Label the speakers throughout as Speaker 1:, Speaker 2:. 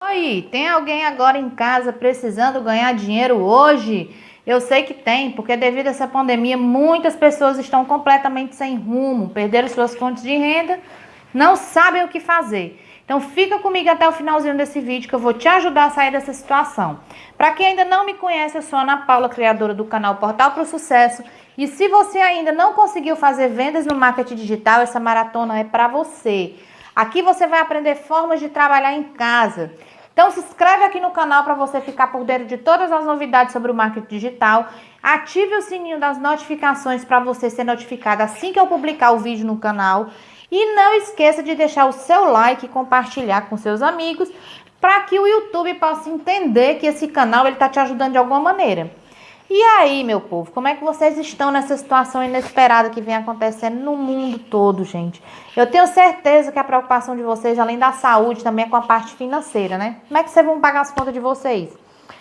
Speaker 1: Oi, tem alguém agora em casa precisando ganhar dinheiro hoje? Eu sei que tem, porque devido a essa pandemia, muitas pessoas estão completamente sem rumo, perderam suas fontes de renda, não sabem o que fazer. Então fica comigo até o finalzinho desse vídeo que eu vou te ajudar a sair dessa situação. Para quem ainda não me conhece, eu sou Ana Paula, criadora do canal Portal para o Sucesso. E se você ainda não conseguiu fazer vendas no marketing digital, essa maratona é para você. Aqui você vai aprender formas de trabalhar em casa. Então se inscreve aqui no canal para você ficar por dentro de todas as novidades sobre o marketing digital. Ative o sininho das notificações para você ser notificado assim que eu publicar o vídeo no canal. E não esqueça de deixar o seu like e compartilhar com seus amigos para que o YouTube possa entender que esse canal está te ajudando de alguma maneira. E aí, meu povo, como é que vocês estão nessa situação inesperada que vem acontecendo no mundo todo, gente? Eu tenho certeza que a preocupação de vocês, além da saúde, também é com a parte financeira, né? Como é que vocês vão pagar as contas de vocês?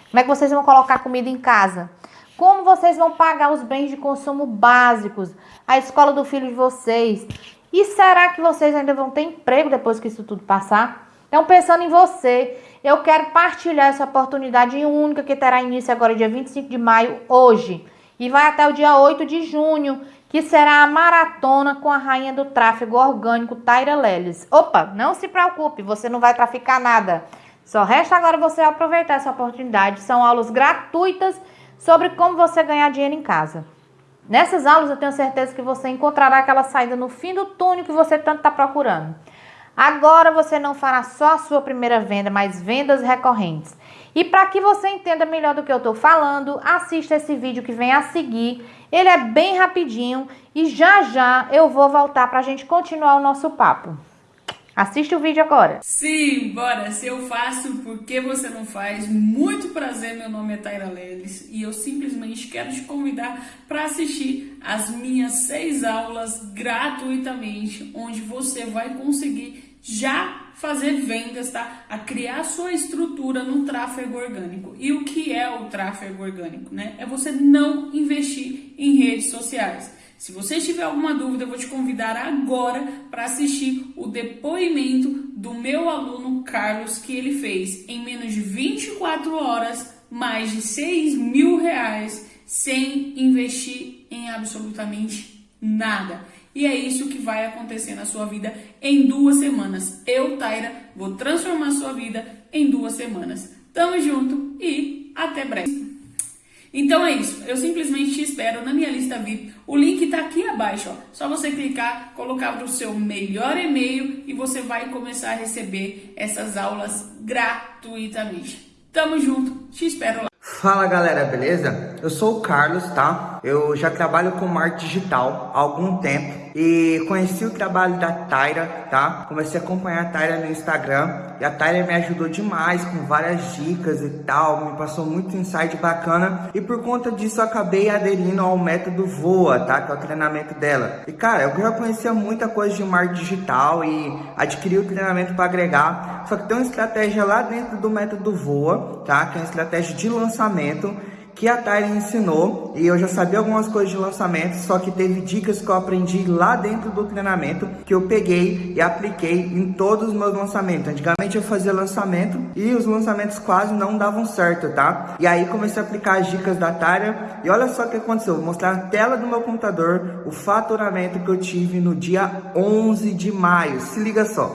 Speaker 1: Como é que vocês vão colocar comida em casa? Como vocês vão pagar os bens de consumo básicos? A escola do filho de vocês? E será que vocês ainda vão ter emprego depois que isso tudo passar? Então, pensando em você, eu quero partilhar essa oportunidade única que terá início agora dia 25 de maio, hoje. E vai até o dia 8 de junho, que será a maratona com a rainha do tráfego orgânico, Taira Leles. Opa, não se preocupe, você não vai traficar nada. Só resta agora você aproveitar essa oportunidade. São aulas gratuitas sobre como você ganhar dinheiro em casa. Nessas aulas eu tenho certeza que você encontrará aquela saída no fim do túnel que você tanto está procurando. Agora você não fará só a sua primeira venda, mas vendas recorrentes. E para que você entenda melhor do que eu estou falando, assista esse vídeo que vem a seguir. Ele é bem rapidinho e já já eu vou voltar para a gente continuar o nosso papo. Assiste o vídeo agora.
Speaker 2: Sim, bora. Se eu faço, por que você não faz? Muito prazer, meu nome é Taira Leles e eu simplesmente quero te convidar para assistir as minhas seis aulas gratuitamente, onde você vai conseguir já fazer vendas, tá? A criar sua estrutura no tráfego orgânico. E o que é o tráfego orgânico, né? É você não investir em redes sociais. Se você tiver alguma dúvida, eu vou te convidar agora para assistir o depoimento do meu aluno Carlos, que ele fez em menos de 24 horas mais de 6 mil reais sem investir em absolutamente nada. E é isso que vai acontecer na sua vida em duas semanas. Eu, Taira, vou transformar sua vida em duas semanas. Tamo junto e até breve. Então é isso, eu simplesmente te espero na minha lista VIP. O link tá aqui abaixo, ó. Só você clicar, colocar o seu melhor e-mail e você vai começar a receber essas aulas gratuitamente. Tamo junto, te espero lá.
Speaker 3: Fala galera, beleza? Eu sou o Carlos, tá? Eu já trabalho com marketing digital há algum tempo e conheci o trabalho da Taira, tá? Comecei a acompanhar a Taira no Instagram e a Taira me ajudou demais com várias dicas e tal, me passou muito insight bacana e por conta disso acabei aderindo ao método Voa, tá? Que é o treinamento dela. E cara, eu já conhecia muita coisa de marketing digital e adquiri o treinamento para agregar, só que tem uma estratégia lá dentro do método Voa, tá? Que é uma estratégia de lançamento que a Tyler ensinou e eu já sabia algumas coisas de lançamento, só que teve dicas que eu aprendi lá dentro do treinamento que eu peguei e apliquei em todos os meus lançamentos. Antigamente eu fazia lançamento e os lançamentos quase não davam certo, tá? E aí comecei a aplicar as dicas da Tyler e olha só o que aconteceu. Vou mostrar na tela do meu computador o faturamento que eu tive no dia 11 de maio. Se liga só.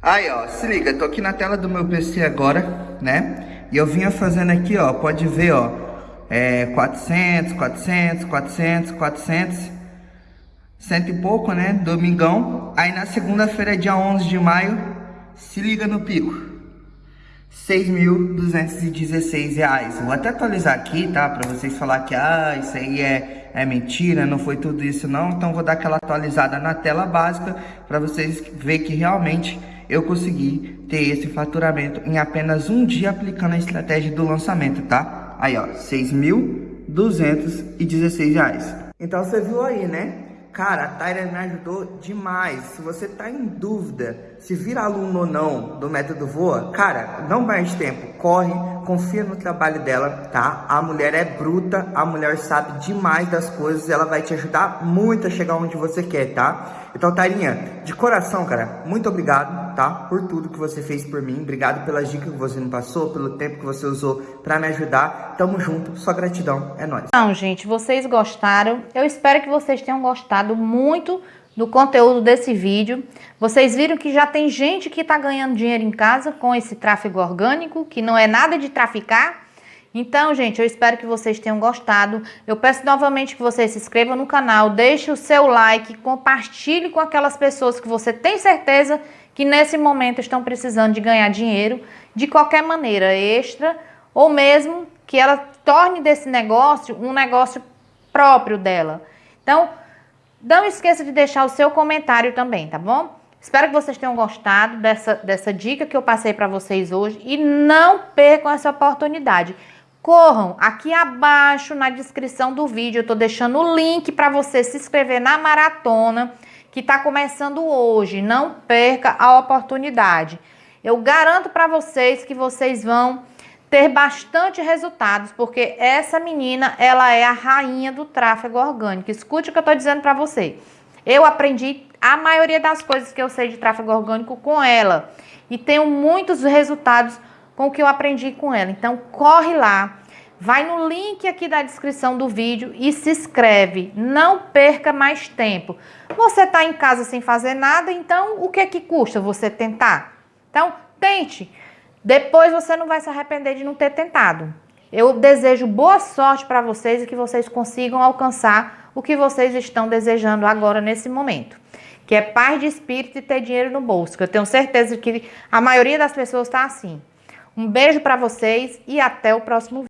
Speaker 3: Aí, ó, se liga, tô aqui na tela do meu PC agora, né? E eu vinha fazendo aqui, ó, pode ver, ó, é 400, 400, 400, 400, cento e pouco, né, domingão. Aí na segunda-feira, dia 11 de maio, se liga no pico. 6.216 reais. Vou até atualizar aqui, tá? Pra vocês falar que, ah, isso aí é, é mentira, não foi tudo isso não. Então vou dar aquela atualizada na tela básica para vocês verem que realmente eu consegui ter esse faturamento em apenas um dia aplicando a estratégia do lançamento, tá? Aí, ó, R$ 6.216. Então você viu aí, né? Cara, a Tyra me ajudou demais. Se você tá em dúvida se vira aluno ou não do método Voa, cara, não perde tempo. Corre, confia no trabalho dela, tá? A mulher é bruta, a mulher sabe demais das coisas, ela vai te ajudar muito a chegar onde você quer, tá? Então, Tairinha, de coração, cara, muito obrigado, tá? Por tudo que você fez por mim. Obrigado pelas dicas que você me passou, pelo tempo que você usou para me ajudar. Tamo junto, só gratidão, é nóis.
Speaker 1: Então, gente, vocês gostaram. Eu espero que vocês tenham gostado muito do conteúdo desse vídeo. Vocês viram que já tem gente que está ganhando dinheiro em casa com esse tráfego orgânico, que não é nada de traficar. Então, gente, eu espero que vocês tenham gostado. Eu peço novamente que vocês se inscrevam no canal, deixe o seu like, compartilhe com aquelas pessoas que você tem certeza que nesse momento estão precisando de ganhar dinheiro de qualquer maneira, extra, ou mesmo que ela torne desse negócio um negócio próprio dela. Então, não esqueça de deixar o seu comentário também, tá bom? Espero que vocês tenham gostado dessa, dessa dica que eu passei para vocês hoje e não percam essa oportunidade. Corram aqui abaixo na descrição do vídeo, eu estou deixando o link para você se inscrever na maratona que está começando hoje. Não perca a oportunidade. Eu garanto para vocês que vocês vão ter bastante resultados, porque essa menina, ela é a rainha do tráfego orgânico. Escute o que eu estou dizendo para você. Eu aprendi a maioria das coisas que eu sei de tráfego orgânico com ela e tenho muitos resultados com o que eu aprendi com ela. Então, corre lá, vai no link aqui da descrição do vídeo e se inscreve. Não perca mais tempo. Você está em casa sem fazer nada, então o que é que custa você tentar? Então, tente. Depois você não vai se arrepender de não ter tentado. Eu desejo boa sorte para vocês e que vocês consigam alcançar o que vocês estão desejando agora nesse momento. Que é paz de espírito e ter dinheiro no bolso. Que eu tenho certeza que a maioria das pessoas está assim. Um beijo para vocês e até o próximo vídeo.